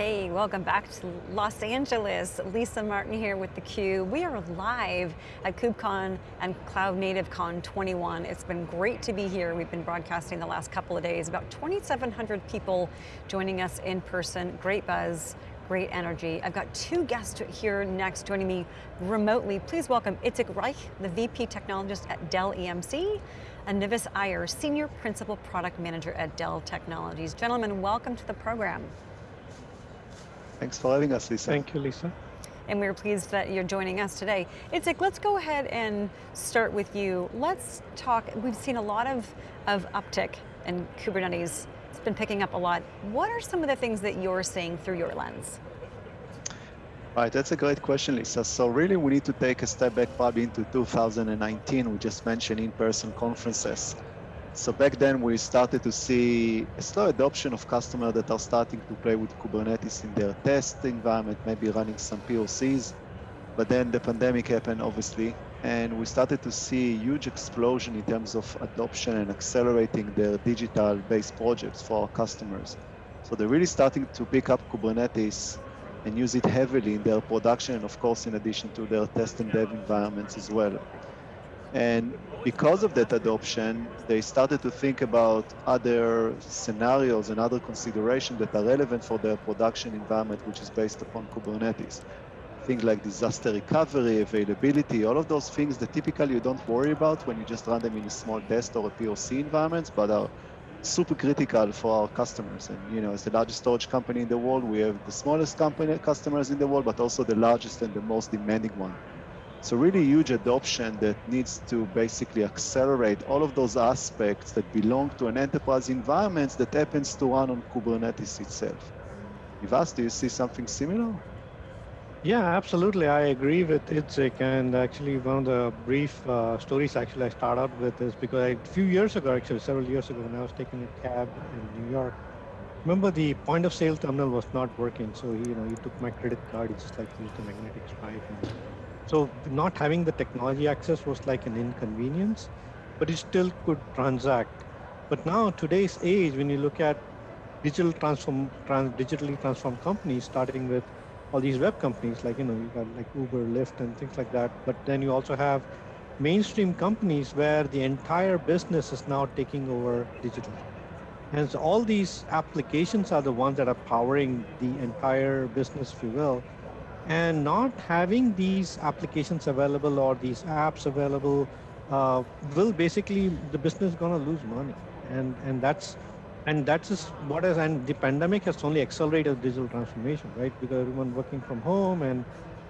Hey, welcome back to Los Angeles. Lisa Martin here with theCUBE. We are live at KubeCon and Cloud Native Con 21. It's been great to be here. We've been broadcasting the last couple of days. About 2,700 people joining us in person. Great buzz, great energy. I've got two guests here next joining me remotely. Please welcome Itzik Reich, the VP Technologist at Dell EMC, and Nivas Iyer, Senior Principal Product Manager at Dell Technologies. Gentlemen, welcome to the program. Thanks for having us, Lisa. Thank you, Lisa. And we're pleased that you're joining us today. Itzik, let's go ahead and start with you. Let's talk, we've seen a lot of, of uptick in Kubernetes. It's been picking up a lot. What are some of the things that you're seeing through your lens? Right, that's a great question, Lisa. So really we need to take a step back probably into 2019. We just mentioned in-person conferences. So back then we started to see a slow adoption of customers that are starting to play with Kubernetes in their test environment, maybe running some POCs. But then the pandemic happened, obviously, and we started to see a huge explosion in terms of adoption and accelerating their digital-based projects for our customers. So they're really starting to pick up Kubernetes and use it heavily in their production, and of course, in addition to their test and dev environments as well. And because of that adoption, they started to think about other scenarios and other considerations that are relevant for their production environment, which is based upon Kubernetes. Things like disaster recovery, availability, all of those things that typically you don't worry about when you just run them in a small test or a POC environment, but are super critical for our customers. And you know, as the largest storage company in the world, we have the smallest company customers in the world, but also the largest and the most demanding one. So really huge adoption that needs to basically accelerate all of those aspects that belong to an enterprise environment that happens to run on Kubernetes itself. Nivas, do you see something similar? Yeah, absolutely. I agree with Itzik. And actually, one of the brief uh, stories actually I start out with is because I, a few years ago, actually several years ago, when I was taking a cab in New York, remember the point of sale terminal was not working. So he, you know, he took my credit card. He just like used a magnetic stripe and so not having the technology access was like an inconvenience, but it still could transact. But now today's age, when you look at digital transform, trans, digitally transformed companies, starting with all these web companies, like you know, you got like Uber, Lyft, and things like that. But then you also have mainstream companies where the entire business is now taking over digital. And so all these applications are the ones that are powering the entire business, if you will and not having these applications available or these apps available uh, will basically the business going to lose money. And and that's and that's what is and the pandemic has only accelerated digital transformation right? Because everyone working from home and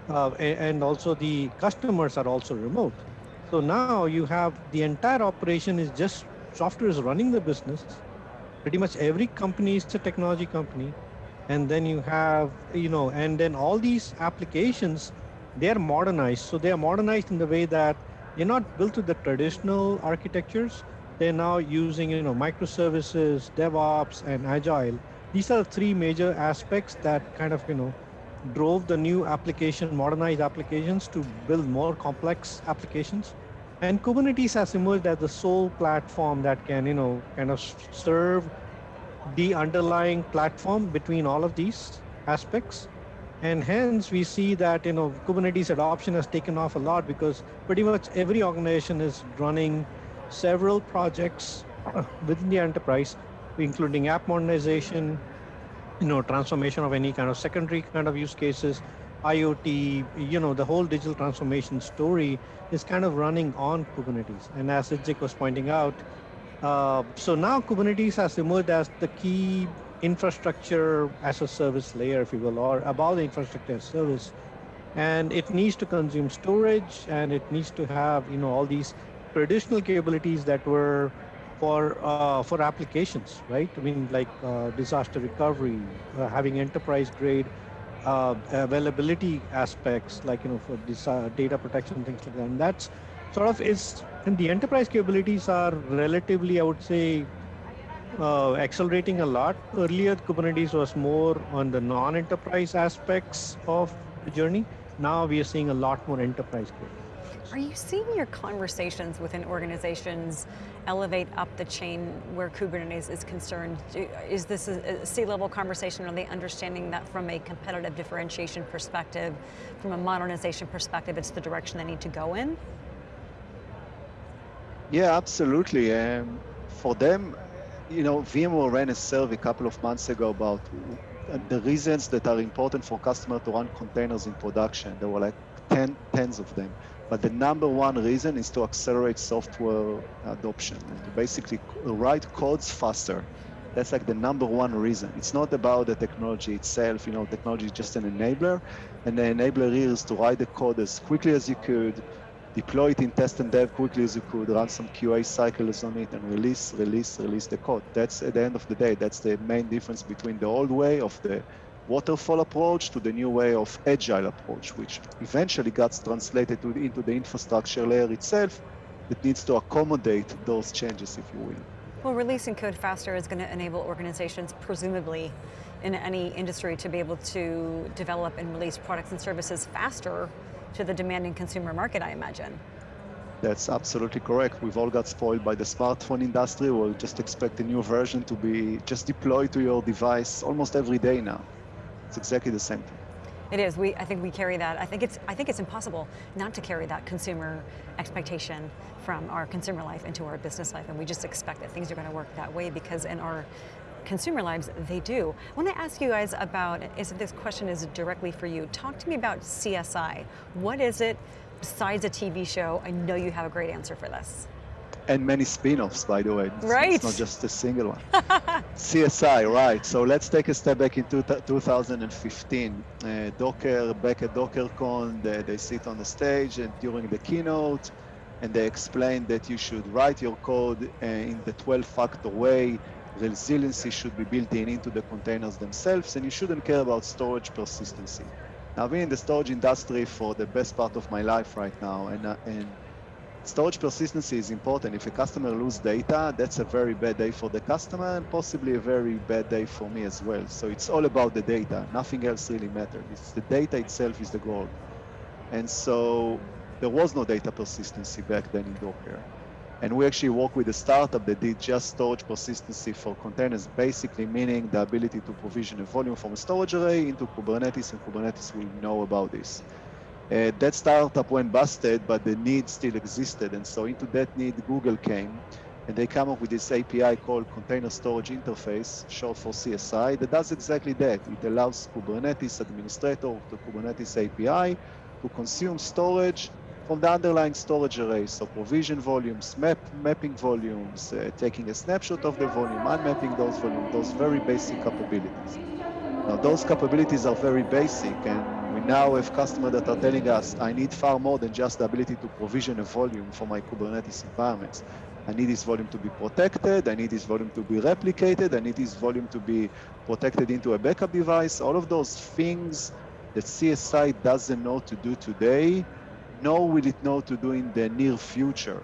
uh, and also the customers are also remote. So now you have the entire operation is just software is running the business. Pretty much every company is a technology company and then you have you know and then all these applications they're modernized. So they are modernized in the way that they're not built to the traditional architectures. They're now using you know microservices devops and agile. These are three major aspects that kind of you know drove the new application modernized applications to build more complex applications. And kubernetes has emerged as the sole platform that can you know kind of serve the underlying platform between all of these aspects. And hence we see that you know Kubernetes adoption has taken off a lot because pretty much every organization is running several projects uh, within the enterprise, including app modernization, you know, transformation of any kind of secondary kind of use cases, IoT, you know, the whole digital transformation story is kind of running on Kubernetes. And as Itzik was pointing out, uh, so now Kubernetes has emerged as the key infrastructure as a service layer, if you will, or above the infrastructure as service. And it needs to consume storage and it needs to have, you know, all these traditional capabilities that were for uh, for applications, right? I mean, like uh, disaster recovery, uh, having enterprise grade uh, availability aspects, like you know, for data protection, things like that. And that's sort of is and the enterprise capabilities are relatively, I would say, uh, accelerating a lot. Earlier, Kubernetes was more on the non-enterprise aspects of the journey. Now we are seeing a lot more enterprise capabilities. Are you seeing your conversations within organizations elevate up the chain where Kubernetes is concerned? Is this a C-level conversation? Are they understanding that from a competitive differentiation perspective, from a modernization perspective, it's the direction they need to go in? Yeah, absolutely. Um, for them, you know, VMware ran a survey a couple of months ago about the reasons that are important for customer to run containers in production. There were like 10, tens of them. But the number one reason is to accelerate software adoption and to basically write codes faster. That's like the number one reason. It's not about the technology itself. You know, technology is just an enabler. And the enabler is to write the code as quickly as you could, deploy it in test and dev quickly as you could, run some QA cycles on it, and release, release, release the code. That's at the end of the day, that's the main difference between the old way of the waterfall approach to the new way of agile approach, which eventually gets translated to, into the infrastructure layer itself that needs to accommodate those changes, if you will. Well, releasing code faster is going to enable organizations, presumably in any industry, to be able to develop and release products and services faster to the demanding consumer market, I imagine. That's absolutely correct. We've all got spoiled by the smartphone industry. We'll just expect a new version to be just deployed to your device almost every day now. It's exactly the same thing. It is. We, I think we carry that. I think it's. I think it's impossible not to carry that consumer expectation from our consumer life into our business life, and we just expect that things are going to work that way because in our consumer lives, they do. I want to ask you guys about. Is this question is directly for you? Talk to me about CSI. What is it besides a TV show? I know you have a great answer for this and many spin-offs, by the way. It's, right. It's not just a single one. CSI, right. So let's take a step back into 2015. Uh, Docker, back at DockerCon, they, they sit on the stage and during the keynote, and they explain that you should write your code uh, in the 12-factor way. Resiliency should be built in into the containers themselves, and you shouldn't care about storage persistency. Now, I've been in the storage industry for the best part of my life right now, and, uh, and storage persistency is important. If a customer loses data, that's a very bad day for the customer and possibly a very bad day for me as well. So it's all about the data. Nothing else really matters. It's the data itself is the goal. And so there was no data persistency back then in Docker. And we actually work with a startup that did just storage persistency for containers, basically meaning the ability to provision a volume from a storage array into Kubernetes, and Kubernetes will know about this. Uh, that startup went busted, but the need still existed. And so into that need, Google came and they come up with this API called Container Storage Interface, short for CSI, that does exactly that. It allows Kubernetes administrator the Kubernetes API to consume storage from the underlying storage array. So provision volumes, map, mapping volumes, uh, taking a snapshot of the volume, unmapping those volumes, those very basic capabilities. Now those capabilities are very basic and we now have customers that are telling us, I need far more than just the ability to provision a volume for my Kubernetes environments. I need this volume to be protected. I need this volume to be replicated. I need this volume to be protected into a backup device. All of those things that CSI doesn't know to do today, nor will it know to do in the near future.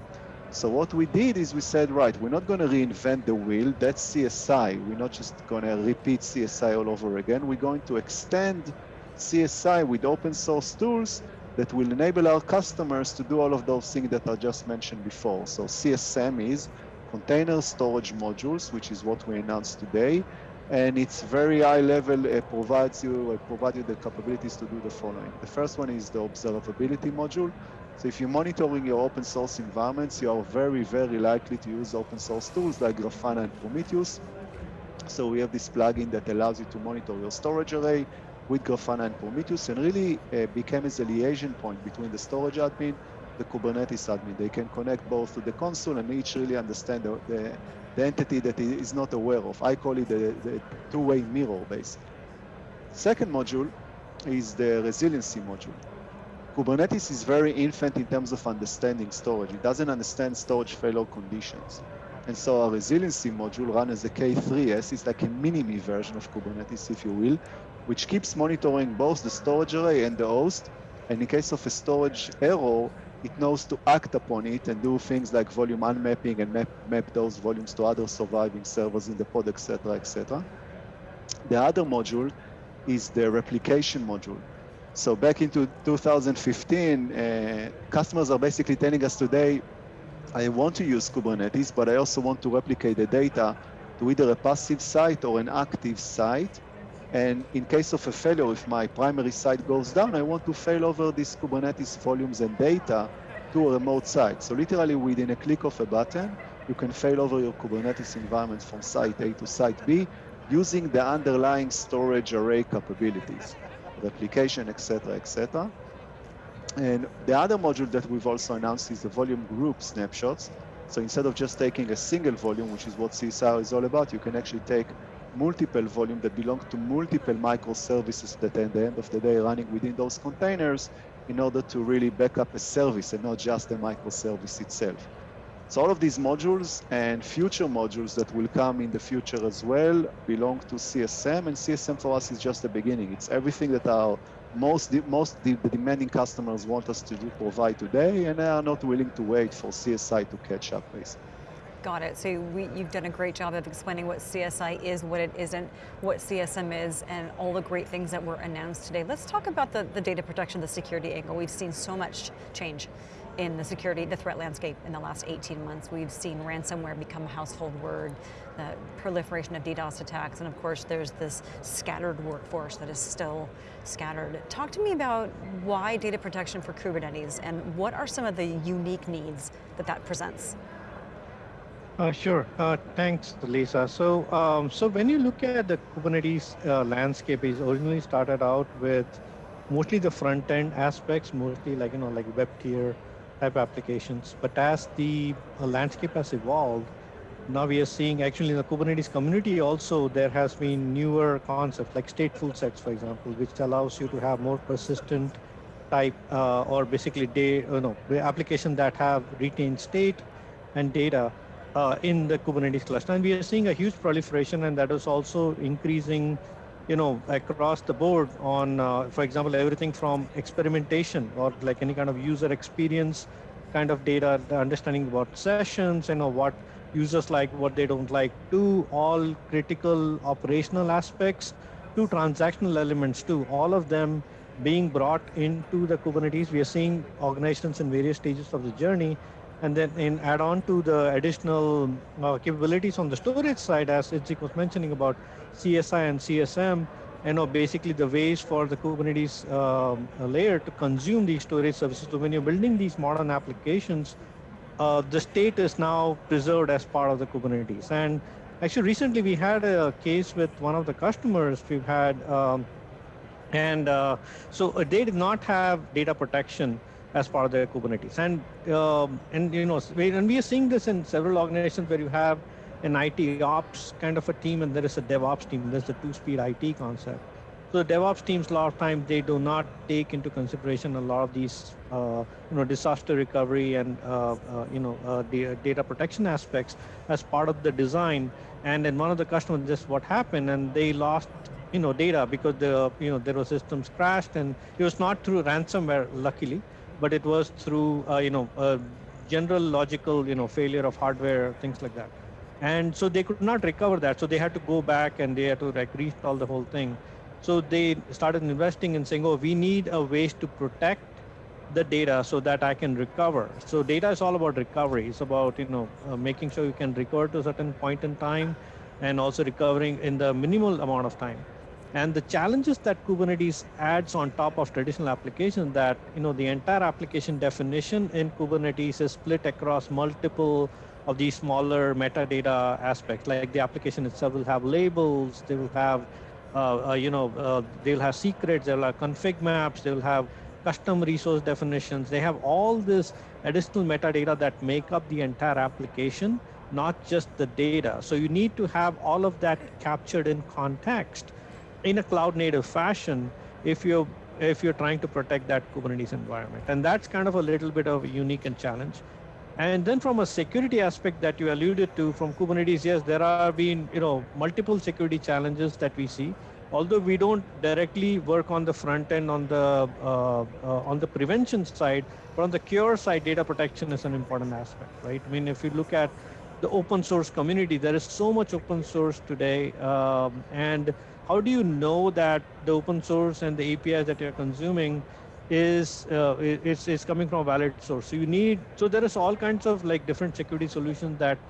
So what we did is we said, right, we're not going to reinvent the wheel. That's CSI. We're not just going to repeat CSI all over again. We're going to extend CSI with open source tools that will enable our customers to do all of those things that I just mentioned before. So CSM is container storage modules, which is what we announced today. And it's very high level, it provides you, it provides you the capabilities to do the following. The first one is the observability module. So if you're monitoring your open source environments, you are very, very likely to use open source tools like Grafana and Prometheus. So we have this plugin that allows you to monitor your storage array, with Grafana and Prometheus and really uh, became as a liaison point between the storage admin, the Kubernetes admin. They can connect both to the console and each really understand the, the, the entity that is not aware of. I call it the, the two-way mirror, basically. Second module is the resiliency module. Kubernetes is very infant in terms of understanding storage. It doesn't understand storage failure conditions. And so our resiliency module run as a K3S is like a mini-me version of Kubernetes, if you will, which keeps monitoring both the storage array and the host. And in case of a storage error, it knows to act upon it and do things like volume unmapping and map, map those volumes to other surviving servers in the pod, etc., etc. The other module is the replication module. So back into 2015, uh, customers are basically telling us today, I want to use Kubernetes, but I also want to replicate the data to either a passive site or an active site. And in case of a failure, if my primary site goes down, I want to fail over these Kubernetes volumes and data to a remote site. So literally within a click of a button, you can fail over your Kubernetes environment from site A to site B using the underlying storage array capabilities replication, etc., etc. And the other module that we've also announced is the volume group snapshots. So instead of just taking a single volume, which is what CSI is all about, you can actually take multiple volume that belong to multiple microservices that at the end of the day running within those containers in order to really back up a service and not just the microservice itself. So all of these modules and future modules that will come in the future as well belong to CSM, and CSM for us is just the beginning. It's everything that our most most the, demanding customers want us to do, provide today, and they are not willing to wait for CSI to catch up, basically. Got it. So we, you've done a great job of explaining what CSI is, what it isn't, what CSM is, and all the great things that were announced today. Let's talk about the, the data protection, the security angle. We've seen so much change in the security, the threat landscape in the last 18 months. We've seen ransomware become a household word, the proliferation of DDoS attacks, and of course there's this scattered workforce that is still scattered. Talk to me about why data protection for Kubernetes and what are some of the unique needs that that presents? Uh, sure. Uh, thanks, Lisa. So, um, so when you look at the Kubernetes uh, landscape, it originally started out with mostly the front end aspects, mostly like you know like web tier type applications. But as the uh, landscape has evolved, now we are seeing actually in the Kubernetes community also there has been newer concepts like stateful sets, for example, which allows you to have more persistent type uh, or basically day, you know, application that have retained state and data uh, in the Kubernetes cluster. And we are seeing a huge proliferation and that is also increasing you know, across the board on, uh, for example, everything from experimentation or like any kind of user experience kind of data, understanding about sessions, you know, what users like, what they don't like, to all critical operational aspects, to transactional elements, to all of them being brought into the Kubernetes. We are seeing organizations in various stages of the journey. And then in add on to the additional uh, capabilities on the storage side, as Itzik was mentioning about CSI and CSM, you know, basically the ways for the Kubernetes um, layer to consume these storage services. So when you're building these modern applications, uh, the state is now preserved as part of the Kubernetes. And actually recently we had a case with one of the customers we've had, um, and uh, so uh, they did not have data protection as part of their Kubernetes. And, um, and you know, and we are seeing this in several organizations where you have an IT ops kind of a team and there is a DevOps team. There's the two-speed IT concept. So the DevOps teams, a lot of times, they do not take into consideration a lot of these, uh, you know, disaster recovery and, uh, uh, you know, uh, the uh, data protection aspects as part of the design. And then one of the customers, just what happened, and they lost, you know, data because the, you know, their systems crashed, and it was not through ransomware, luckily, but it was through, uh, you know, general logical, you know, failure of hardware, things like that. And so they could not recover that. So they had to go back and they had to like reinstall the whole thing. So they started investing and saying, oh, we need a ways to protect the data so that I can recover. So data is all about recovery. It's about, you know, uh, making sure you can recover to a certain point in time and also recovering in the minimal amount of time. And the challenges that Kubernetes adds on top of traditional applications that, you know, the entire application definition in Kubernetes is split across multiple of these smaller metadata aspects. Like the application itself will have labels, they will have, uh, uh, you know, uh, they'll have secrets, they'll have config maps, they'll have custom resource definitions. They have all this additional metadata that make up the entire application, not just the data. So you need to have all of that captured in context in a cloud native fashion if you're if you're trying to protect that Kubernetes environment. And that's kind of a little bit of a unique and challenge. And then from a security aspect that you alluded to from Kubernetes, yes, there have been you know multiple security challenges that we see. Although we don't directly work on the front end on the uh, uh, on the prevention side, but on the cure side, data protection is an important aspect, right? I mean, if you look at the open source community, there is so much open source today, um, and how do you know that the open source and the APIs that you're consuming is uh, is, coming from a valid source. So you need so there is all kinds of like different security solutions that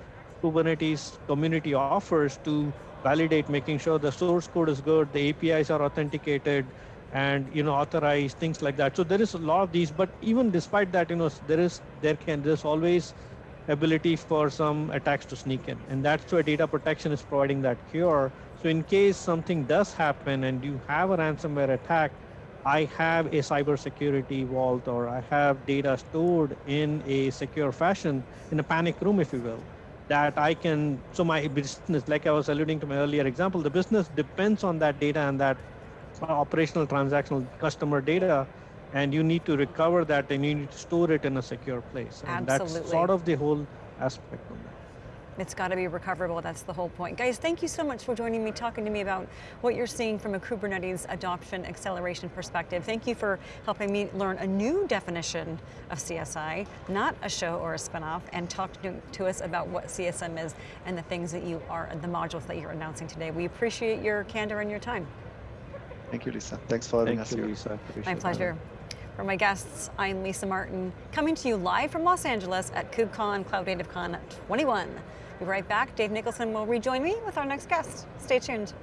Kubernetes community offers to validate, making sure the source code is good, the APIs are authenticated, and you know authorized things like that. So there is a lot of these, but even despite that, you know there is there can there's always ability for some attacks to sneak in, and that's where data protection is providing that cure. So in case something does happen and you have a ransomware attack, I have a cybersecurity vault or I have data stored in a secure fashion in a panic room, if you will, that I can, so my business, like I was alluding to my earlier example, the business depends on that data and that operational transactional customer data and you need to recover that and you need to store it in a secure place. And Absolutely. that's sort of the whole aspect of that. It's got to be recoverable. That's the whole point. Guys, thank you so much for joining me, talking to me about what you're seeing from a Kubernetes adoption acceleration perspective. Thank you for helping me learn a new definition of CSI, not a show or a spinoff, and talk to, to us about what CSM is and the things that you are, the modules that you're announcing today. We appreciate your candor and your time. Thank you, Lisa. Thanks for having Thank us you, here. Lisa. My Appreciate pleasure. For my guests, I'm Lisa Martin, coming to you live from Los Angeles at KubeCon Cloud Native Con 21. Be right back. Dave Nicholson will rejoin me with our next guest. Stay tuned.